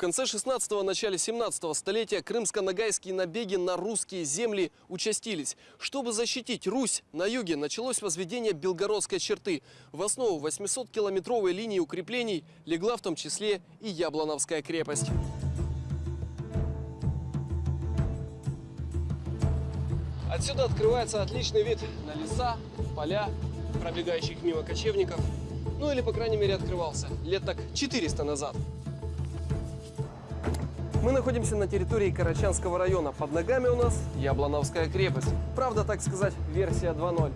конце 16-го, начале 17-го столетия крымско-ногайские набеги на русские земли участились. Чтобы защитить Русь, на юге началось возведение Белгородской черты. В основу 800-километровой линии укреплений легла в том числе и Яблоновская крепость. Отсюда открывается отличный вид на леса, поля, пробегающих мимо кочевников. Ну или, по крайней мере, открывался лет так 400 назад. Мы находимся на территории Карачанского района. Под ногами у нас Яблоновская крепость. Правда, так сказать, версия 2.0.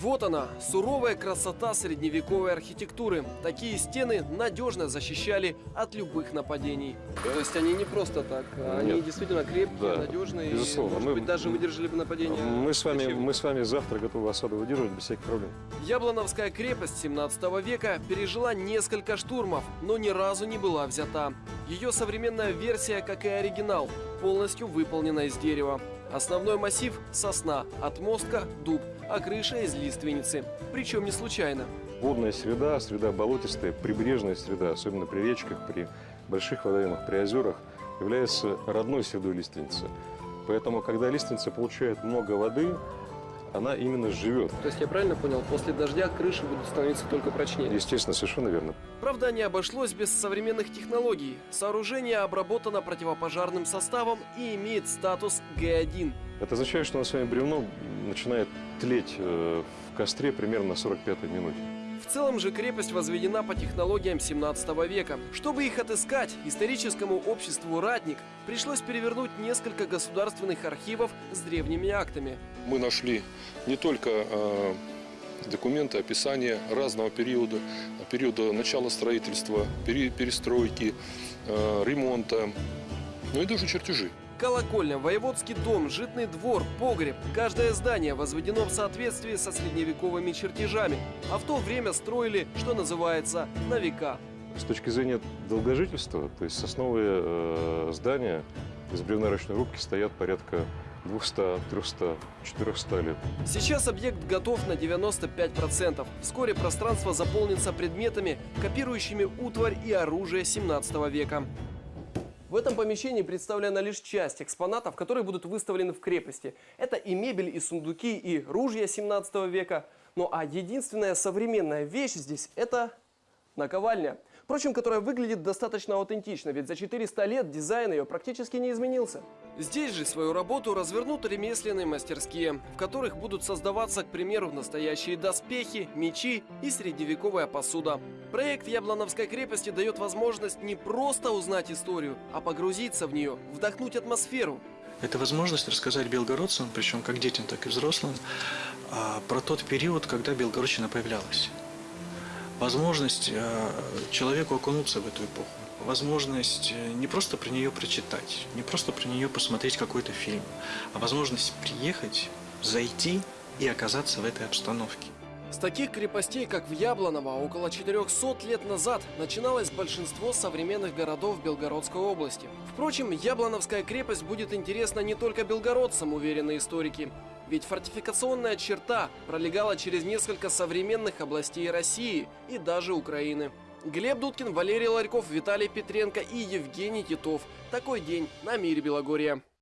Вот она, суровая красота средневековой архитектуры. Такие стены надежно защищали от любых нападений. То есть они не просто так, а они Нет. действительно крепкие, Да, надежные безусловно. и, может Мы- быть, даже выдержали бы нападение. Мы с, вами, мы с вами завтра готовы осаду выдерживать без всяких проблем. Яблоновская крепость 17 века пережила несколько штурмов, но ни разу не была взята. Ее современная версия, как и оригинал, полностью выполнена из дерева. Основной массив – сосна, отмостка – дуб, а крыша из лиственницы. Причем не случайно. Водная среда, среда болотистая, прибрежная среда, особенно при речках, при больших водоемах, при озерах, является родной средой лиственницы. Поэтому, когда лиственница получает много воды, она именно живет. То есть я правильно понял, после дождя крыши будут становиться только прочнее? Естественно, совершенно верно. Правда, не обошлось без современных технологий. Сооружение обработано противопожарным составом и имеет статус Г1. Это означает, что у нас с вами бревно начинает тлеть э, в костре примерно на 45-й минуте. В целом же крепость возведена по технологиям 17 века. Чтобы их отыскать, историческому обществу «Ратник» пришлось перевернуть несколько государственных архивов с древними актами. мы нашли не только э, документы, описания разного периода, периода начала строительства, перестройки, э, ремонта, ну и даже чертежи. Колокольня, воеводский дом, житный двор, погреб. Каждое здание возведено в соответствии со средневековыми чертежами, а в то время строили, что называется, на века. С точки зрения долгожительства, то есть сосновые э, здания из бревна ручной рубки стоят порядка 200, 300, 400 лет. Сейчас объект готов на 95%. Вскоре пространство заполнится предметами, копирующими утварь и оружие 17 века. В этом помещении представлена лишь часть экспонатов, которые будут выставлены в крепости. Это и мебель, и сундуки, и ружья 17 века. Ну а единственная современная вещь здесь – это наковальня. Впрочем, которая выглядит достаточно аутентично, ведь за 400 лет дизайн ее практически не изменился. Здесь же свою работу развернут ремесленные мастерские, в которых будут создаваться, к примеру, настоящие доспехи, мечи и средневековая посуда. Проект Яблоновской крепости дает возможность не просто узнать историю, а погрузиться в нее, вдохнуть атмосферу. Это возможность рассказать белгородцам, причем как детям, так и взрослым, а, про тот период, когда Белгородчина появлялась. Возможность э, человеку окунуться в эту эпоху. Возможность э, не просто про нее прочитать, не просто про нее посмотреть какой-то фильм, а возможность приехать, зайти и оказаться в этой обстановке. С таких крепостей, как в Яблоново, около 400 лет назад начиналось большинство современных городов Белгородской области. Впрочем, Яблоновская крепость будет интересна не только белгородцам, уверены историки. Ведь фортификационная черта пролегала через несколько современных областей России и даже Украины. Глеб Дудкин, Валерий Ларьков, Виталий Петренко и Евгений Титов. Такой день на Мире Белогорья.